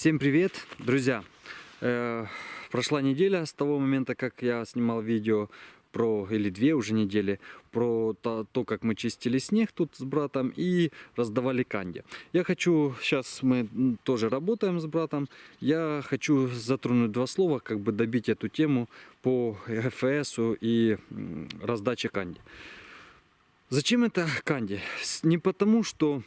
Всем привет, друзья! Э, прошла неделя с того момента, как я снимал видео про, или две уже недели, про то, то, как мы чистили снег тут с братом и раздавали канди. Я хочу, сейчас мы тоже работаем с братом, я хочу затронуть два слова, как бы добить эту тему по ГФС и раздаче канди. Зачем это канди? Не потому, что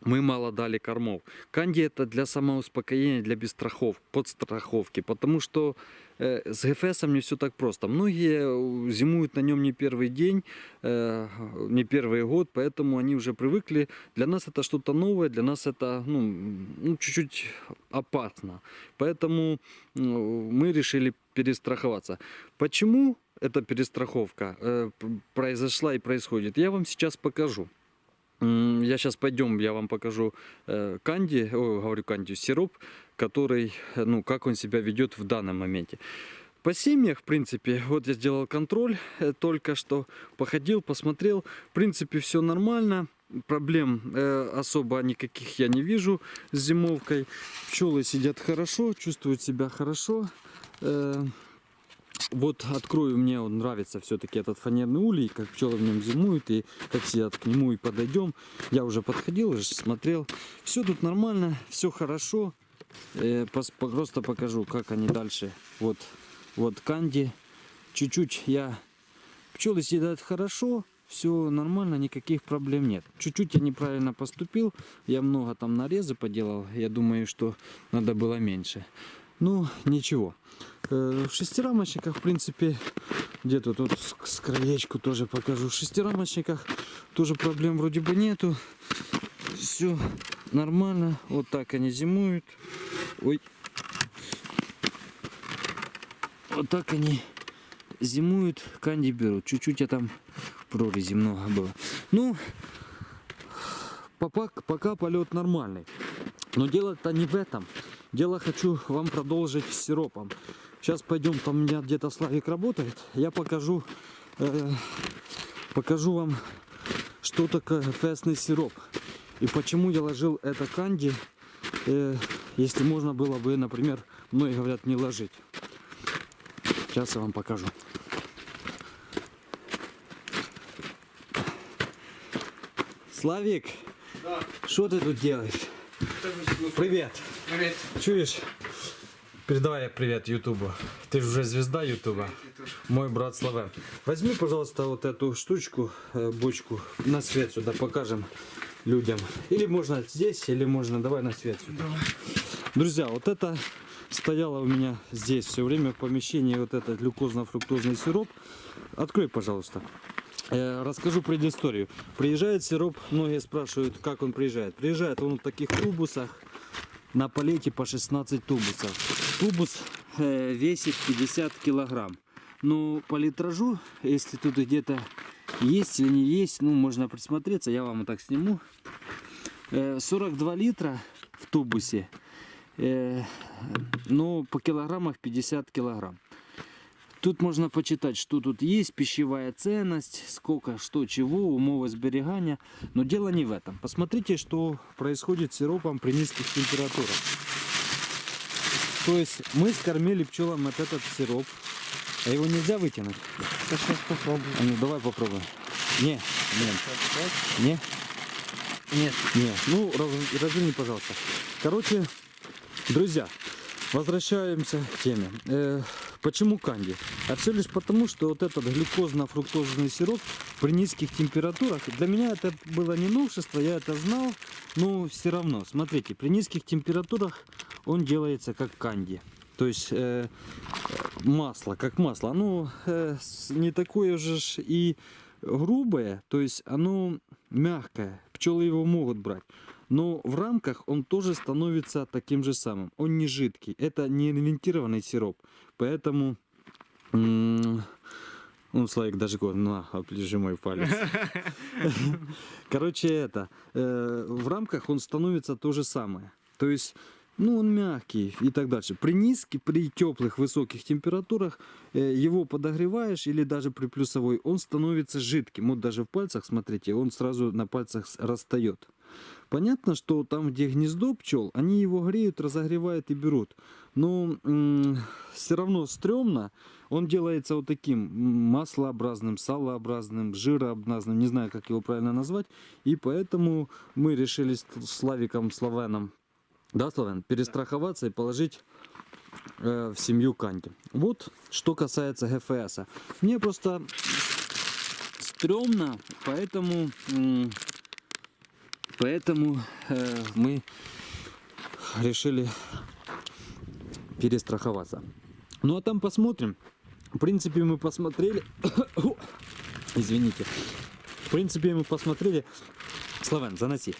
мы мало дали кормов. Канди это для самоуспокоения, для бесстрахов, подстраховки, потому что э, с ГФС не все так просто. Многие э, зимуют на нем не первый день, э, не первый год, поэтому они уже привыкли. Для нас это что-то новое, для нас это ну, ну, чуть-чуть опасно. Поэтому ну, мы решили перестраховаться. Почему эта перестраховка э, произошла и происходит, я вам сейчас покажу. Я сейчас пойдем, я вам покажу э, канди, о, говорю канди, сироп, который, э, ну, как он себя ведет в данном моменте. По семьях, в принципе, вот я сделал контроль э, только что, походил, посмотрел, в принципе, все нормально. Проблем особо никаких я не вижу с зимовкой. Пчелы сидят хорошо, чувствуют себя хорошо. Вот открою, мне он нравится все-таки этот фанерный улей, как пчелы в нем зимуют и как сидят к нему и подойдем. Я уже подходил, уже смотрел. Все тут нормально, все хорошо. Э, просто покажу, как они дальше. Вот, вот канди. Чуть-чуть я... Пчелы сидят хорошо, все нормально, никаких проблем нет. Чуть-чуть я неправильно поступил, я много там нарезы поделал, я думаю, что надо было меньше. Ну, ничего. Э, в шестирамочниках, в принципе, где-то тут с краечку тоже покажу. В шестирамочниках тоже проблем вроде бы нету. Все нормально. Вот так они зимуют. Ой. Вот так они зимуют, канди берут. Чуть-чуть я там прорези много было. Ну, пока, пока полет нормальный. Но дело-то не в этом. Дело хочу вам продолжить с сиропом. Сейчас пойдем, там у меня где-то Славик работает. Я покажу, э, покажу вам, что такое фесный сироп. И почему я ложил это канди, э, если можно было бы, например, многие говорят, не ложить. Сейчас я вам покажу. Славик, да. что ты тут делаешь? Привет. Привет. Чуешь? Передавай привет Ютубу. Ты же уже звезда Ютуба. Мой брат Славен. Возьми, пожалуйста, вот эту штучку, э, бочку, на свет сюда покажем людям. Или можно здесь, или можно, давай на свет сюда. Давай. Друзья, вот это стояло у меня здесь все время в помещении, вот этот глюкозно-фруктозный сироп. Открой, пожалуйста. Э, расскажу предысторию. Приезжает сироп, многие спрашивают, как он приезжает. Приезжает он в таких тубусах, на палете по 16 тубусов. Тубус э, весит 50 килограмм. Но по литражу, если тут где-то есть или не есть, ну можно присмотреться, я вам так сниму. Э, 42 литра в тубусе, э, но по килограммах 50 килограмм. Тут можно почитать, что тут есть, пищевая ценность, сколько, что, чего, умовы сберегания. Но дело не в этом. Посмотрите, что происходит с сиропом при низких температурах. То есть мы скормили пчелам вот этот сироп. А его нельзя вытянуть? Сейчас попробую. А ну давай попробуем. Не, нет. Не? Нет. Не. Ну, раз, разверни, пожалуйста. Короче, друзья, возвращаемся к теме. Э, Почему канди? А все лишь потому, что вот этот глюкозно-фруктозный сироп при низких температурах, для меня это было не новшество, я это знал, но все равно, смотрите, при низких температурах он делается как канди. То есть э, масло, как масло. Оно э, не такое же и грубое, то есть оно мягкое. Пчелы его могут брать. Но в рамках он тоже становится таким же самым. Он не жидкий. Это не элементированный сироп. Поэтому... Ну, Славик даже говорит, на, оближи мой палец. Короче, это, э, в рамках он становится то же самое. То есть, ну, он мягкий и так дальше. При низких, при теплых, высоких температурах э, его подогреваешь или даже при плюсовой, он становится жидким. Вот даже в пальцах, смотрите, он сразу на пальцах растает. Понятно, что там, где гнездо пчел, они его греют, разогревают и берут. Но все равно стрёмно. Он делается вот таким маслообразным, салообразным, жирообразным, не знаю, как его правильно назвать. И поэтому мы решили с Славиком Славеном, да, Славен, перестраховаться и положить э, в семью Канди. Вот что касается ГФС. Мне просто стрёмно, поэтому, м, поэтому э, мы решили перестраховаться. Ну а там посмотрим. В принципе, мы посмотрели. Извините. В принципе, мы посмотрели. Славен, заноси.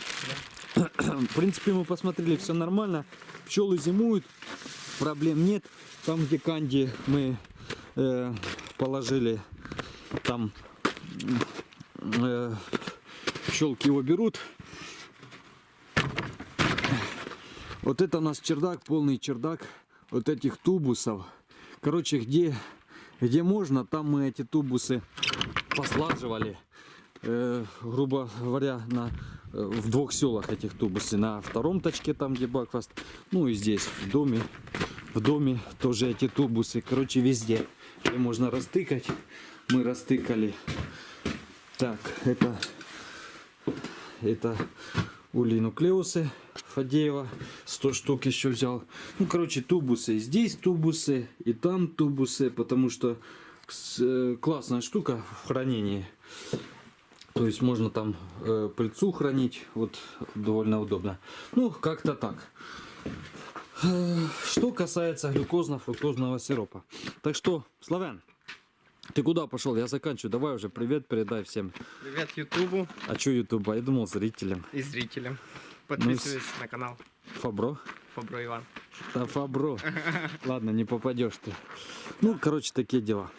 В принципе, мы посмотрели, все нормально. Пчелы зимуют, проблем нет. Там, где канди мы э, положили, там э, пчелки его берут. Вот это у нас чердак, полный чердак вот этих тубусов. Короче, где, где можно, там мы эти тубусы послаживали. Э, грубо говоря, на, э, в двух селах этих тубусы. На втором точке, там где Бакфаст. Ну и здесь, в доме. В доме тоже эти тубусы. Короче, везде. Где можно растыкать. Мы растыкали. Так, это, это улинуклеусы Фадеева. 100 штук еще взял. Ну, короче, тубусы. Здесь тубусы и там тубусы. Потому что классная штука в хранении. То есть можно там э, пыльцу хранить. Вот довольно удобно. Ну, как-то так. Э, Что касается глюкозно-фруктозного сиропа. Так что, Славян, ты куда пошел? Я заканчиваю. Давай уже привет передай всем. Привет Ютубу А что Ютуба? Я думал зрителям. и зрителям. Ну Подписывайтесь на канал Фабро? Фабро Иван. Да Фабро. Ладно, не попадешь ты. Ну, короче, такие дела.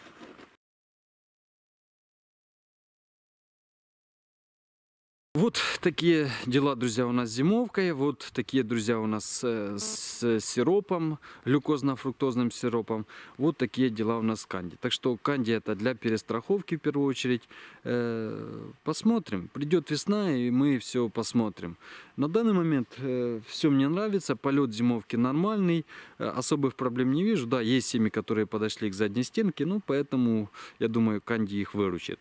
Вот такие дела, друзья, у нас с зимовкой. Вот такие, друзья, у нас э, с сиропом, глюкозно-фруктозным сиропом. Вот такие дела у нас с канди. Так что канди это для перестраховки в первую очередь. Э, Посмотрим. Придет весна и мы все посмотрим. На данный момент все мне нравится. Полет зимовки нормальный. Э, Особых проблем не вижу. Да, есть семьи, которые подошли к задней стенке. Ну, поэтому, я думаю, канди их выручит.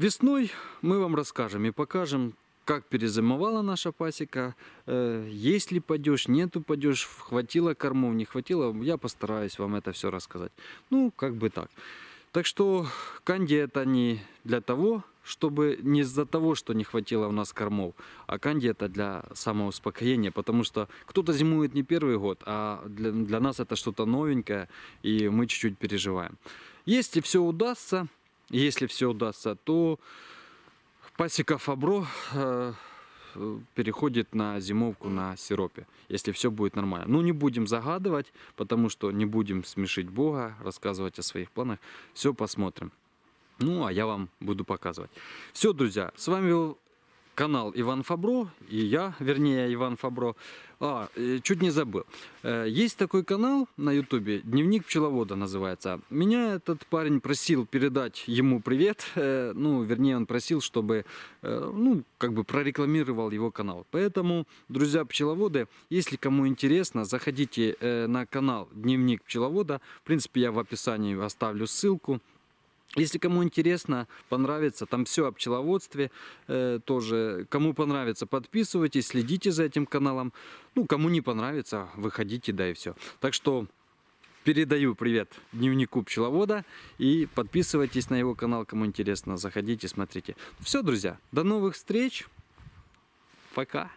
Весной мы вам расскажем и покажем, как перезимовала наша пасека, э, есть ли падеж, нету падеж, хватило кормов, не хватило, я постараюсь вам это все рассказать. Ну, как бы так. Так что канди это не для того, чтобы не из-за того, что не хватило у нас кормов, а канди это для самоуспокоения, потому что кто-то зимует не первый год, а для, для нас это что-то новенькое, и мы чуть-чуть переживаем. Если все удастся, если все удастся, то пасека Фабро э, переходит на зимовку на сиропе, если все будет нормально. Ну, не будем загадывать, потому что не будем смешить Бога, рассказывать о своих планах. Все посмотрим. Ну, а я вам буду показывать. Все, друзья, с вами был канал Иван Фабро, и я, вернее, Иван Фабро. А, э, чуть не забыл. Э, Есть такой канал на ютубе, Дневник пчеловода называется. Меня этот парень просил передать ему привет. Э, Ну, вернее, он просил, чтобы, ну, как бы прорекламировал его канал. Поэтому, друзья пчеловоды, если кому интересно, заходите на канал Дневник пчеловода. В принципе, я в описании оставлю ссылку. Если кому интересно, понравится, там все о пчеловодстве э, тоже. Кому понравится, подписывайтесь, следите за этим каналом. Ну, кому не понравится, выходите, да и все. Так что передаю привет дневнику пчеловода и подписывайтесь на его канал, кому интересно, заходите, смотрите. Все, друзья, до новых встреч. Пока.